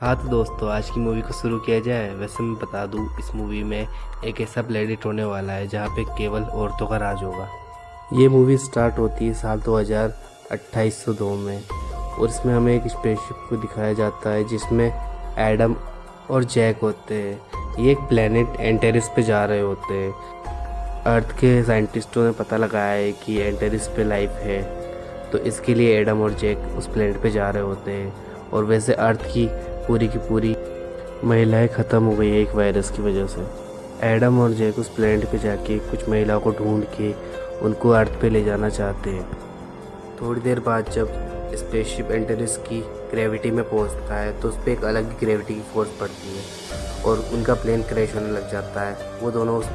हाँ तो दोस्तों, आज की मूवी को शुरू किया जाए। वैसे मैं बता दूँ, इस मूवी में एक ऐसा प्लेडिट होने वाला है, जहाँ पे केवल औरतों का राज होगा। ये मूवी स्टार्ट होती है साल दो 202802 में, और इसमें हमें एक स्पेसशिप को दिखाया जाता है, जिसमें एडम और जैक होते हैं। ये एक प्लेनेट एंटेरिस पे जा रहे होते हैं। अर्थ के साइंटिस्टों ने पता लगाया है कि एंटेरिस पे लाइफ है। तो इसके लिए एडम और जैक उस प्लेनेट पे जा रहे होते हैं। और वैसे अर्थ की पूरी की पूरी महिलाएँ ख़त्म हो गई है एक वायरस की वजह से। एडम और जैक उस प्लेनेट पे जाके कुछ महिलाओं को ढूंढ के उनको अर्थ पे ले जाना चाहते हैं। थोड़ी देर बाद जब स्पेसशिप एंटेरिस की ग्रेविटी में पहुँचता है तो उस पर एक अलग ही ग्रेविटी की फोर्स पड़ती है और उनका प्लेन क्रैश होने लग जाता है। वो दोनों उस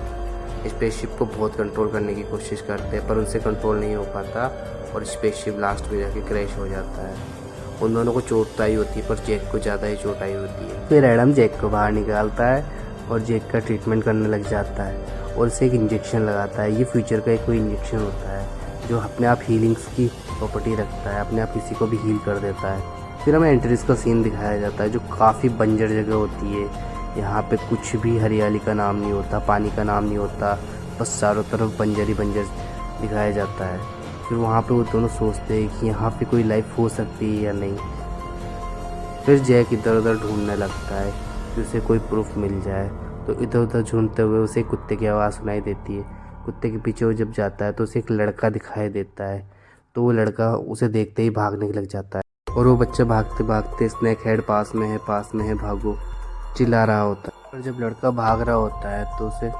स्पेसशिप को बहुत कंट्रोल करने की कोशिश करते हैं, पर उनसे कंट्रोल नहीं हो पाता और स्पेसशिप लास्ट में जाके क्रैश हो जाता है। उन दोनों को चोट तो आई होती है, पर जैक को ज़्यादा ही चोट आई होती है। फिर एडम जैक को बाहर निकालता है और जैक का ट्रीटमेंट करने लग जाता है और उसे एक इंजेक्शन लगाता है। ये फ्यूचर का एक कोई इंजेक्शन होता है जो अपने आप हीलिंग्स की प्रॉपर्टी रखता है, अपने आप किसी को भी हील कर देता है। फिर हमें एंट्रीज का सीन दिखाया जाता है जो काफ़ी बंजर जगह होती है। यहाँ पे कुछ भी हरियाली का नाम नहीं होता, पानी का नाम नहीं होता, बस चारों तरफ़ बंजर ही बंजर दिखाया जाता है। फिर वहाँ पे वो दोनों सोचते हैं कि यहाँ पे कोई लाइफ हो सकती है या नहीं। फिर जैक इधर उधर ढूँढने लगता है कि उसे कोई प्रूफ मिल जाए। तो इधर उधर ढूंढते हुए उसे कुत्ते की आवाज़ सुनाई देती है। कुत्ते के पीछे वो जब जाता है तो उसे एक लड़का दिखाई देता है। तो वो लड़का उसे देखते ही भागने लग जाता है। और वो बच्चा भागते भागते स्नैक हेड पास में है, पास में है, भागो। चिल्ला रहा होता है। और जब लड़का भाग रहा होता है तो उसे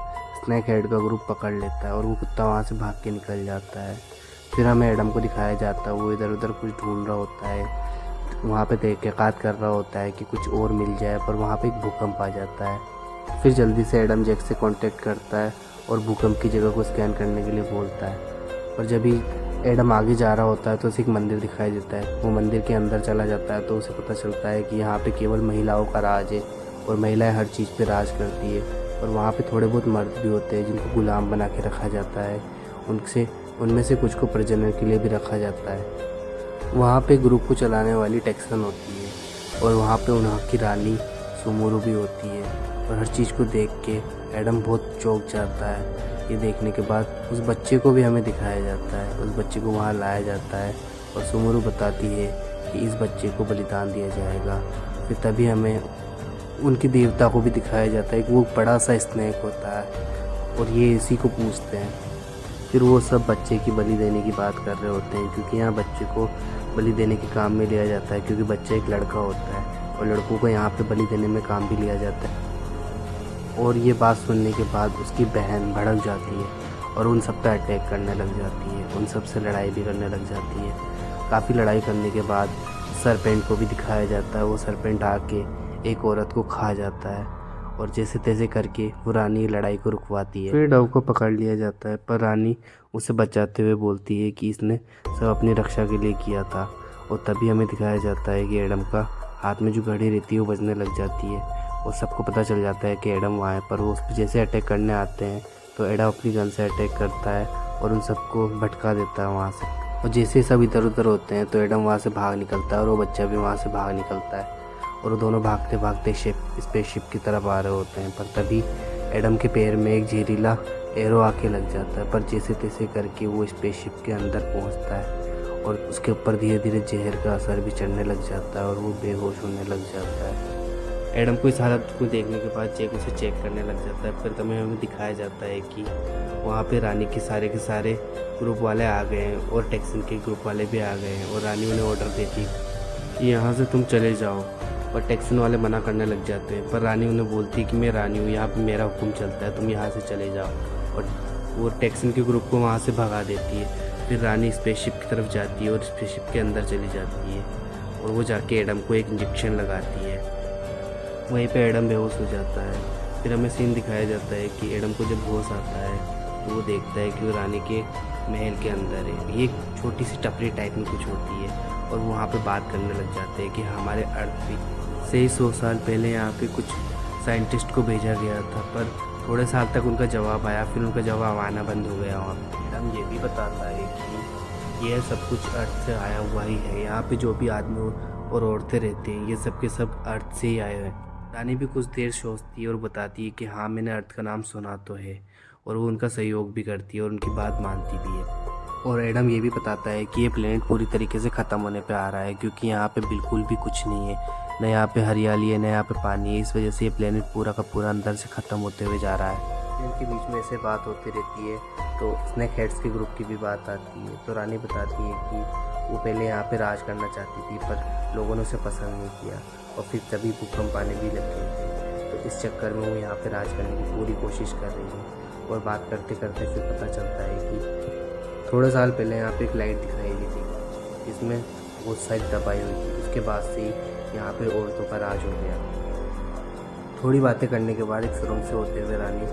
स्नैक हेड का ग्रुप पकड़ लेता है और वो कुत्ता वहाँ से भाग के निकल जाता है। फिर हमें एडम को दिखाया जाता है, वो इधर उधर कुछ ढूंढ रहा होता है, वहाँ पे तहकीक़ात कर रहा होता है कि कुछ और मिल जाए, पर वहाँ पे एक भूकंप आ जाता है। फिर जल्दी से एडम जैक से कांटेक्ट करता है और भूकंप की जगह को स्कैन करने के लिए बोलता है। और जब ही एडम आगे जा रहा होता है तो उसे एक मंदिर दिखाई देता है। वो मंदिर के अंदर चला जाता है तो उसे पता चलता है कि यहाँ पे केवल महिलाओं का राज है और महिलाएँ हर चीज़ पे राज करती है। और वहाँ पे थोड़े बहुत मर्द भी होते हैं, जिनको गुलाम बना के रखा जाता है। उनसे उनमें से कुछ को प्रजनन के लिए भी रखा जाता है। वहाँ पे ग्रुप को चलाने वाली टेक्सन होती है और वहाँ पे उन्हा की रानी, सुमोरू भी होती है। और हर चीज़ को देख के एडम बहुत चौंक जाता है। ये देखने के बाद उस बच्चे को भी हमें दिखाया जाता है। उस बच्चे को वहाँ लाया जाता है और सुमोरू बताती है कि इस बच्चे को बलिदान दिया जाएगा। फिर तभी हमें उनकी देवता को भी दिखाया जाता है कि वो बड़ा सा स्नैक होता है। और ये इसी को पूछते हैं। फिर वो सब बच्चे की बलि देने की बात कर रहे होते हैं, क्योंकि यहाँ बच्चे को बलि देने के काम में लिया जाता है, क्योंकि बच्चा एक लड़का होता है और लड़कों को यहाँ पे बलि देने में काम भी लिया जाता है। और ये बात सुनने के बाद उसकी बहन भड़क जाती है और उन सब पर अटैक करने लग जाती है, उन सबसे लड़ाई भी करने लग जाती है। काफ़ी लड़ाई करने के बाद सरपेंट को भी दिखाया जाता है, वो सरपेंट आके एक औरत को खा जाता है। और जैसे तैसे करके वो रानी लड़ाई को रुकवाती है। फिर डव को पकड़ लिया जाता है, पर रानी उसे बचाते हुए बोलती है कि इसने सब अपनी रक्षा के लिए किया था और तभी हमें दिखाया जाता है कि एडम का हाथ में जो घड़ी रहती है वो बजने लग जाती है और सबको पता चल जाता है कि एडम वहाँ है। पर वो उस पर जैसे अटैक करने आते हैं तो एडम अपनी गन से अटैक करता है और उन सबको भटका देता है वहाँ से। और जैसे सब इधर उधर होते हैं तो एडम वहाँ से भाग निकलता है और वो बच्चा भी वहाँ से भाग निकलता है। और दोनों भागते भागते शिप स्पेसशिप की तरफ़ आ रहे होते हैं। पर तभी एडम के पैर में एक जहरीला एरो आके लग जाता है, पर जैसे तैसे करके वो स्पेसशिप के अंदर पहुँचता है और उसके ऊपर धीरे धीरे जहर का असर भी चढ़ने लग जाता है और वो बेहोश होने लग जाता है। एडम को इस हालत को देखने के बाद चेक, उसे चेक करने लग जाता है। फिर तभी हमें दिखाया जाता है कि वहाँ पे रानी के सारे के सारे ग्रुप वाले आ गए हैं और टेक्सन के ग्रुप वाले भी आ गए हैं और रानी उन्हें ऑर्डर देती कि यहाँ से तुम चले जाओ। और टैक्सन वाले मना करने लग जाते हैं। पर रानी उन्हें बोलती है कि, मैं रानी हूँ, यहाँ पर मेरा हुक्म चलता है, तुम यहाँ से चले जाओ। और वो टैक्सन के ग्रुप को वहाँ से भगा देती है। फिर रानी स्पेसशिप की तरफ़ जाती है और स्पेसशिप के अंदर चली जाती है। और वो जाके एडम को एक इंजेक्शन लगाती है। वहीं पे एडम बेहोश हो जाता है। फिर हमें सीन दिखाया जाता है कि एडम को जब होश आता है तो वो देखता है कि वो रानी के महल के अंदर है। ये एक छोटी सी टपरी टाइप में कुछ होती है और वहाँ पे बात करने लग जाते हैं कि हमारे अर्थ भी से ही सौ साल पहले यहाँ पे कुछ साइंटिस्ट को भेजा गया था, पर थोड़े साल तक उनका जवाब आया, फिर उनका जवाब आना बंद हो गया वहाँ हम ये भी बताता है कि यह सब कुछ अर्थ से आया हुआ ही है। यहाँ पे जो भी आदमी और औरतें रहती हैं, ये सब के सब अर्थ से ही आए हैं। रानी भी कुछ देर सोचती है और बताती है कि हाँ मैंने अर्थ का नाम सुना तो है, और वो उनका सहयोग भी करती है और उनकी बात मानती भी है। और एडम ये भी बताता है कि ये प्लेनेट पूरी तरीके से ख़त्म होने पे आ रहा है, क्योंकि यहाँ पे बिल्कुल भी कुछ नहीं है। न यहाँ पे हरियाली है, न यहाँ पे पानी है। इस वजह से ये प्लेनेट पूरा का पूरा अंदर से ख़त्म होते हुए जा रहा है। इनके बीच में ऐसे बात होती रहती है तो स्नैक हेड्स के ग्रुप की भी बात आती है। तो रानी बताती है कि वो पहले यहाँ पे राज करना चाहती थी, पर लोगों ने उसे पसंद नहीं किया और फिर तभी भूकंप आने भी लग। गए थे तो इस चक्कर में वो यहाँ पे राज करने की पूरी कोशिश कर रही है और बात करते करते फिर पता चलता है कि थोड़े साल पहले यहाँ पे एक लाइट दिखाई दी थी। जिसमें बहुत सारी दबाई हुई थी। उसके बाद से यहाँ पे औरतों का राज हो गया। थोड़ी बातें करने के बाद एक सुरंग से होते हुए रानी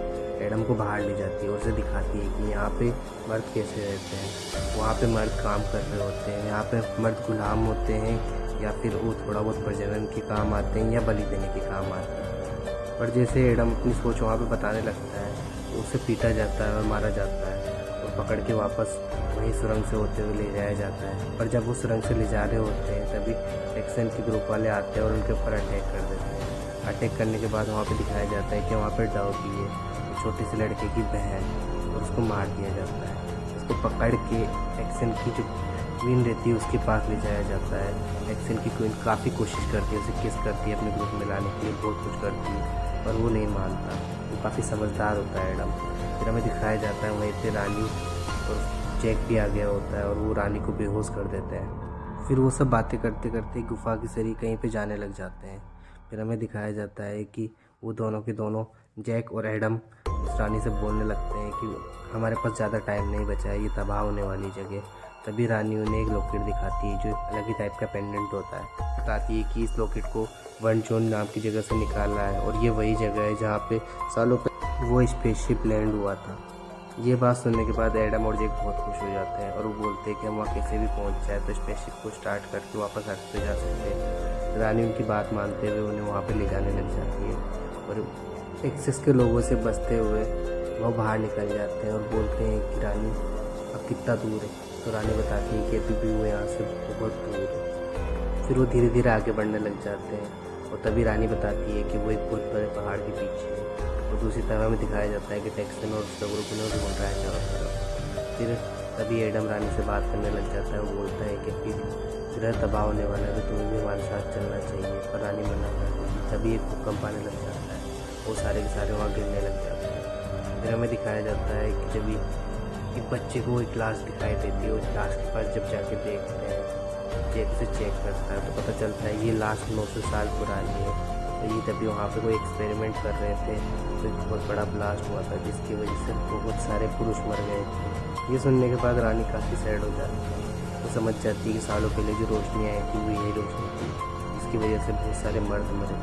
एडम को बाहर ले जाती है और उसे दिखाती है कि यहाँ पे मर्द कैसे रहते हैं। वहाँ पे मर्द काम कर रहे होते हैं, यहाँ पे मर्द गुलाम होते हैं या फिर वो थोड़ा बहुत प्रजनन के काम आते हैं या बलि देने के काम आते हैं। पर जैसे एडम अपनी सोच वहाँ पर बताने लगता है तो उसे पीटा जाता है और मारा जाता है और पकड़ के वापस वहीं सुरंग से होते हुए ले जाया जाता है। पर जब वो सुरंग से ले जा रहे होते हैं, तभी एक्सन के ग्रुप वाले आते हैं और उनके ऊपर अटैक कर देते हैं। अटैक करने के बाद वहाँ पे दिखाया जाता है कि वहाँ पर डाउकी है छोटे से लड़के की बहन और उसको मार दिया जाता है। उसको पकड़ के एक्सन की जो क्वीन रहती है, उसके पास ले जाया जाता है। एक्सन की क्वीन काफ़ी कोशिश करती है, उसे किस करती है अपने ग्रुप में लाने के लिए, बहुत कुछ करती है, पर वो नहीं मानता। वो काफ़ी समझदार होता है एडम फिर हमें दिखाया जाता है वहीं पर रानी और चेक भी आ गया होता है और वो रानी को बेहोश कर देते हैं। फिर वो सब बातें करते करते गुफा की सरी कहीं पे जाने लग जाते हैं। फिर हमें दिखाया जाता है कि वो दोनों के दोनों, जैक और एडम, उस रानी से बोलने लगते हैं कि हमारे पास ज़्यादा टाइम नहीं बचा है, ये तबाह होने वाली जगह। तभी रानी उन्हें एक लॉकेट दिखाती है, जो अलग ही टाइप का पेंडेंट होता है। बताती है कि इस लॉकेट को वन जोन नाम की जगह से निकालना है और ये वही जगह है जहाँ पे सालों पर वो स्पेसशिप लैंड हुआ था। ये बात सुनने के बाद एडम और जेक बहुत खुश हो जाते हैं और वो बोलते हैं कि हम वहाँ कैसे भी पहुँच जाए तो स्पेसशिप को स्टार्ट करके वापस अर्थ जा सकते हैं। रानी उनकी बात मानते हुए उन्हें वहाँ पर ले जाने लग जाती है और एक्सेस के लोगों से बचते हुए वह बाहर निकल जाते हैं और बोलते हैं कि रानी, अब कितना दूर है? तो रानी बताती है कि अभी भी वो यहाँ से बहुत दूर है। फिर वो धीरे धीरे आगे बढ़ने लग जाते हैं। और तभी रानी बताती है कि वो एक बहुत बड़े पहाड़ के पीछे है। और दूसरी तरह में दिखाया जाता है कि टेक्सन और उसका ग्रुप उन्हें रहा है चारों तरफ़। फिर तभी एडम रानी से बात करने लग जाता है वो बोलता है कि फिर ग्रह तबाह होने वाला है तो तुम्हें भी हमारे साथ चलना चाहिए। पर रानी मना कर तभी एक भूकंप आने लग जाता है वो सारे के सारे वहाँ गिरने लग जाते हैं। फिर हमें दिखाया जाता है कि जब एक बच्चे को एक क्लास दिखाई देती है उस क्लास के पास जब जाके देखते हैं चेक से चेक करता है तो पता चलता है ये लास्ट नौ सौ साल पुरानी है। तो ये तभी वहाँ पे कोई एक्सपेरिमेंट कर रहे थे तो बहुत बड़ा ब्लास्ट हुआ था, जिसकी वजह से बहुत सारे पुरुष मर गए थे। ये सुनने के बाद रानी काफ़ी सैड हो जाती है। वो समझ जाती है कि सालों पहले जो रोशनी आई थी, वो यही रोशनी थी। जिसकी वजह से बहुत सारे मर्द मरे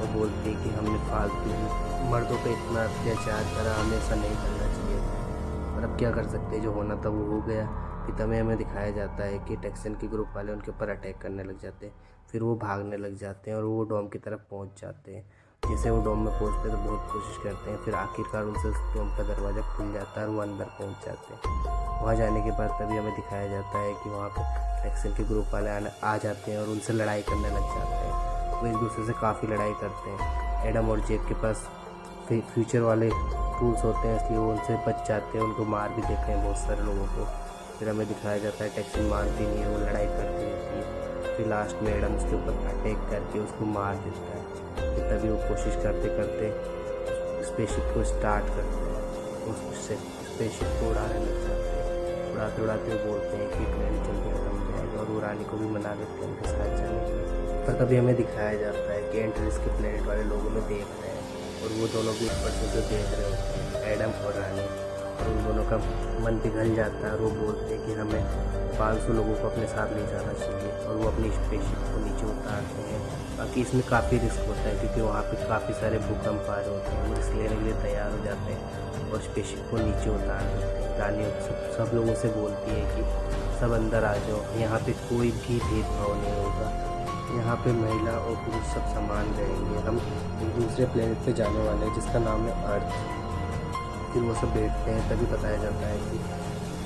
और बोलती कि हमने फालतू मर्दों पर इतना अत्याचार करा, हमें ऐसा नहीं करना चाहिए और अब क्या कर सकते जो होना था वो हो गया। फिर तमें हमें दिखाया जाता है कि टेक्सन के ग्रुप वाले उनके ऊपर अटैक करने लग जाते हैं, फिर वो भागने लग जाते हैं और वो डोम की तरफ़ पहुँच जाते हैं। जैसे वो डोम में पहुँचते हैं तो बहुत कोशिश करते हैं, फिर आखिरकार उनसे उस डोम का दरवाज़ा खुल जाता है और वो अंदर पहुँच जाते हैं। वहाँ जाने के बाद तभी हमें दिखाया जाता है कि वहाँ पर एक्सेल के ग्रुप वाले आ जाते हैं और उनसे लड़ाई करने लग जाते हैं। वो एक दूसरे से काफ़ी लड़ाई करते हैं। एडम और जेब के पास फ्यूचर वाले टूल्स होते हैं, इसलिए वो उनसे बच जाते हैं, उनको मार भी देते हैं बहुत सारे लोगों को। फिर हमें दिखाया जाता है, टैक्सी मारती नहीं है, वो लड़ाई करती रहती है। फिर लास्ट में एडम उसके ऊपर अटैक करके उसको मार देता है। फिर तभी वो कोशिश करते करते स्पेसशिप को स्टार्ट करते हैं। उससे स्पेसशिप को उड़ाने लग जाते हैं। उड़ाते उड़ाते बोलते हैं कि प्लेन जल्दी खत्म जाएगा और रानी को भी मना देते हैं उनके साथ जाने के लिए। पर तभी हमें दिखाया जाता है कि एंट्रीज के प्लेनेट वाले लोगों में देख रहे हैं और वो दोनों भी ऊपर से देख रहे होते हैं। एडम और रानी। और उन दोनों का मन पिघल जाता है और वो बोलते हैं कि हमें 500 लोगों को अपने साथ ले जाना चाहिए और वो अपनी स्पेसशिप को नीचे उतारते हैं। बाकी इसमें काफ़ी रिस्क होता है क्योंकि वहाँ पे काफ़ी सारे भूकंप आ रहे होते हैं। वो रिस्क लेने के लिए तैयार हो जाते हैं और स्पेसशिप को नीचे उतार देते हैं। रानी सब सब लोगों से बोलती है कि सब अंदर आ जाओ। यहाँ पे कोई भी भेदभाव नहीं होगा। यहाँ पे महिला और पुरुष सब समान रहेंगे। हम दूसरे प्लेनेट पे जाने वाले हैं जिसका नाम है अर्थ फिर वो सब बैठते हैं, तभी बताया जाता है कि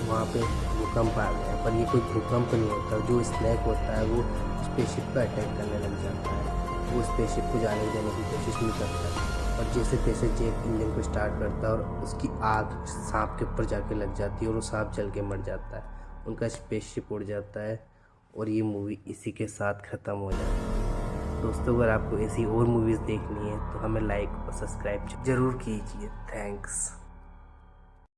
वहाँ पे भूकंप आ गया पर ये कोई भूकंप नहीं होता, जो स्नैक होता है, वो स्पेसशिप पर अटैक करने लग जाता है। वो स्पेसशिप को जाने देने की कोशिश नहीं करता। और जैसे तैसे जेक इंजन को स्टार्ट करता है और उसकी आग सांप के ऊपर जाके लग जाती है और वो सांप जल के मर जाता है। उनका स्पेसशिप उड़ जाता है और ये मूवी इसी के साथ ख़त्म हो जाती है। दोस्तों, अगर आपको ऐसी और मूवीज़ देखनी है तो हमें लाइक और सब्सक्राइब ज़रूर कीजिए। थैंक्स